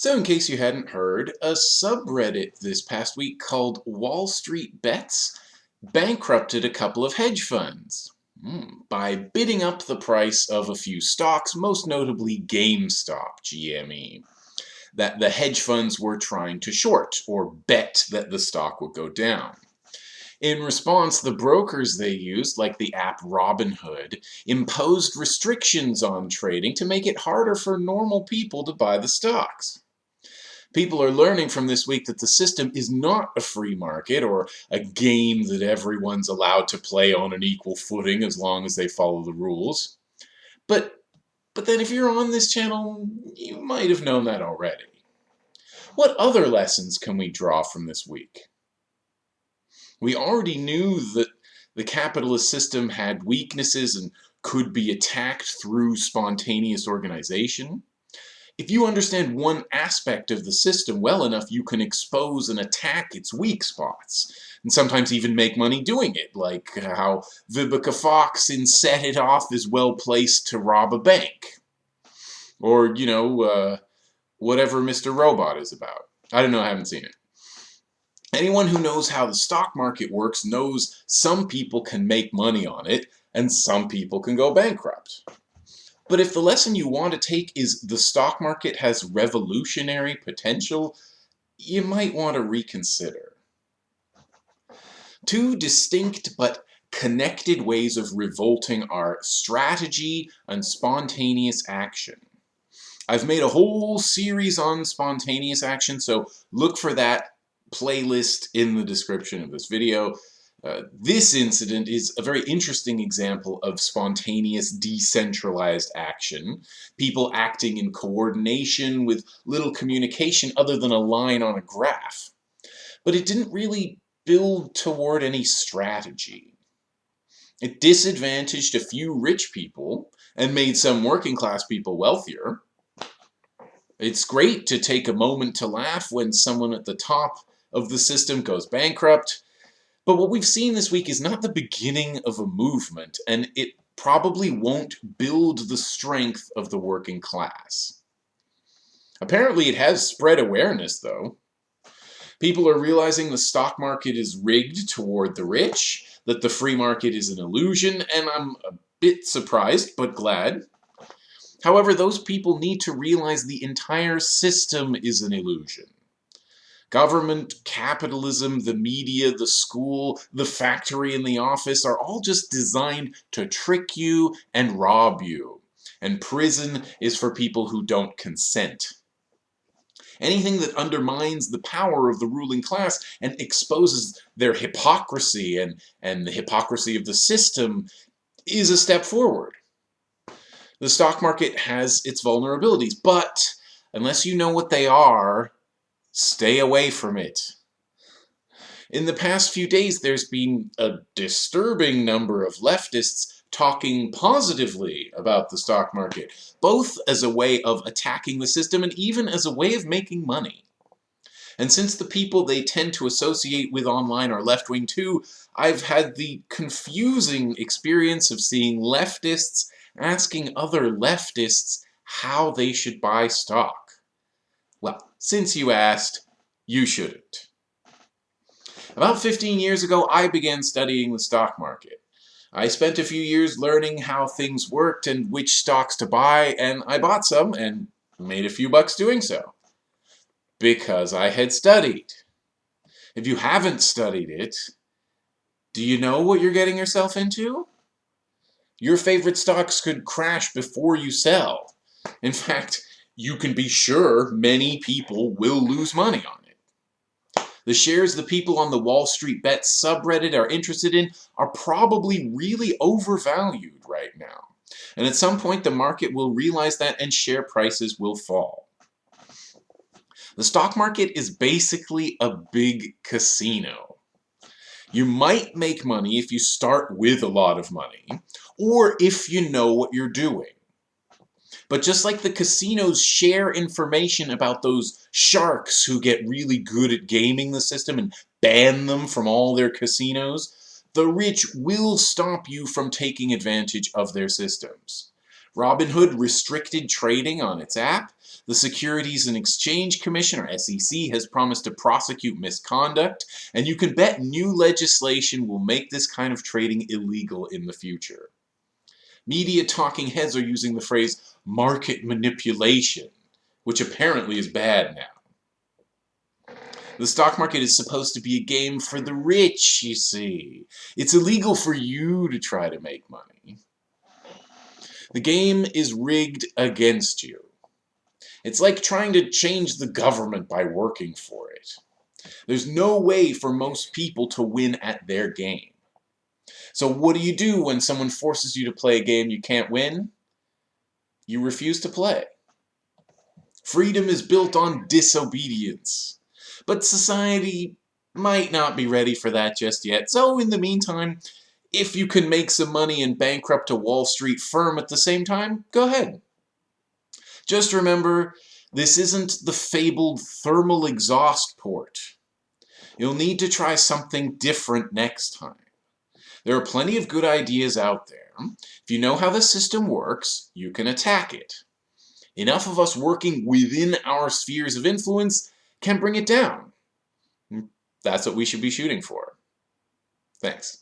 So in case you hadn't heard, a subreddit this past week called Wall Street Bets bankrupted a couple of hedge funds hmm, by bidding up the price of a few stocks, most notably GameStop, GME, that the hedge funds were trying to short or bet that the stock would go down. In response, the brokers they used, like the app Robinhood, imposed restrictions on trading to make it harder for normal people to buy the stocks. People are learning from this week that the system is not a free market or a game that everyone's allowed to play on an equal footing as long as they follow the rules. But, but then if you're on this channel, you might have known that already. What other lessons can we draw from this week? We already knew that the capitalist system had weaknesses and could be attacked through spontaneous organization. If you understand one aspect of the system well enough, you can expose and attack its weak spots, and sometimes even make money doing it, like how Vivica Fox in Set It Off is well placed to rob a bank. Or, you know, uh, whatever Mr. Robot is about. I don't know, I haven't seen it. Anyone who knows how the stock market works knows some people can make money on it, and some people can go bankrupt. But if the lesson you want to take is the stock market has revolutionary potential, you might want to reconsider. Two distinct but connected ways of revolting are strategy and spontaneous action. I've made a whole series on spontaneous action, so look for that playlist in the description of this video. Uh, this incident is a very interesting example of spontaneous decentralized action. People acting in coordination with little communication other than a line on a graph. But it didn't really build toward any strategy. It disadvantaged a few rich people and made some working class people wealthier. It's great to take a moment to laugh when someone at the top of the system goes bankrupt, but what we've seen this week is not the beginning of a movement, and it probably won't build the strength of the working class. Apparently it has spread awareness, though. People are realizing the stock market is rigged toward the rich, that the free market is an illusion, and I'm a bit surprised, but glad. However, those people need to realize the entire system is an illusion. Government, capitalism, the media, the school, the factory, and the office are all just designed to trick you and rob you. And prison is for people who don't consent. Anything that undermines the power of the ruling class and exposes their hypocrisy and, and the hypocrisy of the system is a step forward. The stock market has its vulnerabilities, but unless you know what they are, Stay away from it. In the past few days, there's been a disturbing number of leftists talking positively about the stock market, both as a way of attacking the system and even as a way of making money. And since the people they tend to associate with online are left-wing too, I've had the confusing experience of seeing leftists asking other leftists how they should buy stock. Well, since you asked, you shouldn't. About 15 years ago, I began studying the stock market. I spent a few years learning how things worked and which stocks to buy, and I bought some and made a few bucks doing so. Because I had studied. If you haven't studied it, do you know what you're getting yourself into? Your favorite stocks could crash before you sell. In fact, you can be sure many people will lose money on it. The shares the people on the Wall Street Bet subreddit are interested in are probably really overvalued right now. And at some point the market will realize that and share prices will fall. The stock market is basically a big casino. You might make money if you start with a lot of money, or if you know what you're doing. But just like the casinos share information about those sharks who get really good at gaming the system and ban them from all their casinos, the rich will stop you from taking advantage of their systems. Robinhood restricted trading on its app. The Securities and Exchange Commission, or SEC, has promised to prosecute misconduct, and you can bet new legislation will make this kind of trading illegal in the future. Media talking heads are using the phrase market manipulation, which apparently is bad now. The stock market is supposed to be a game for the rich, you see. It's illegal for you to try to make money. The game is rigged against you. It's like trying to change the government by working for it. There's no way for most people to win at their game. So what do you do when someone forces you to play a game you can't win? You refuse to play. Freedom is built on disobedience. But society might not be ready for that just yet. So in the meantime, if you can make some money and bankrupt a Wall Street firm at the same time, go ahead. Just remember, this isn't the fabled thermal exhaust port. You'll need to try something different next time. There are plenty of good ideas out there. If you know how the system works, you can attack it. Enough of us working within our spheres of influence can bring it down. Hmm, that's what we should be shooting for. Thanks.